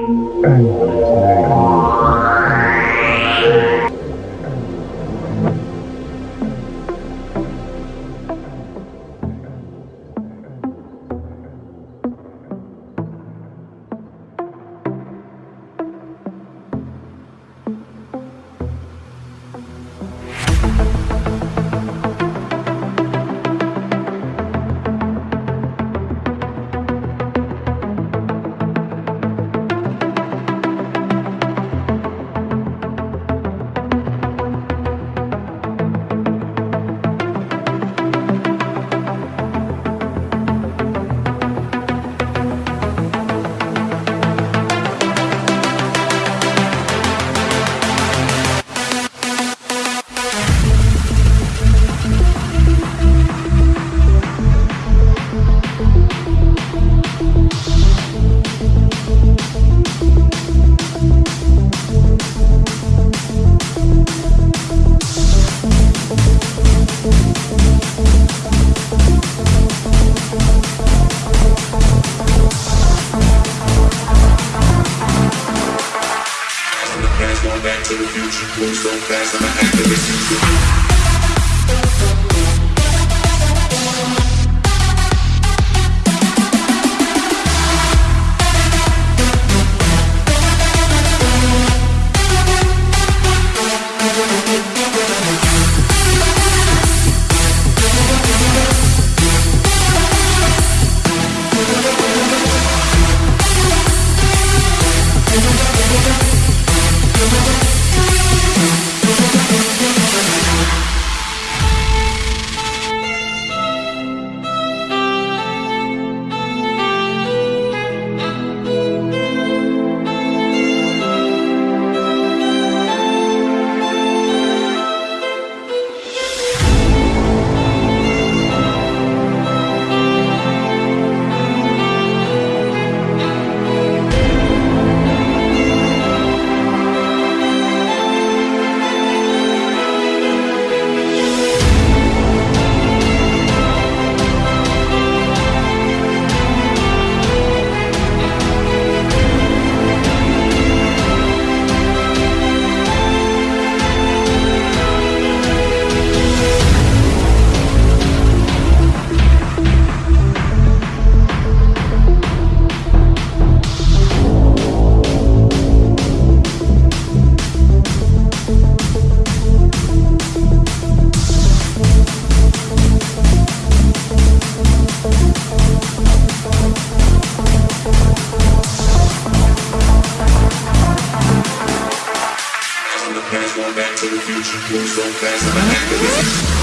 and there is Going back to the future, going so fast, I'm an activist. back to the future, move so fast, I'm a hacker.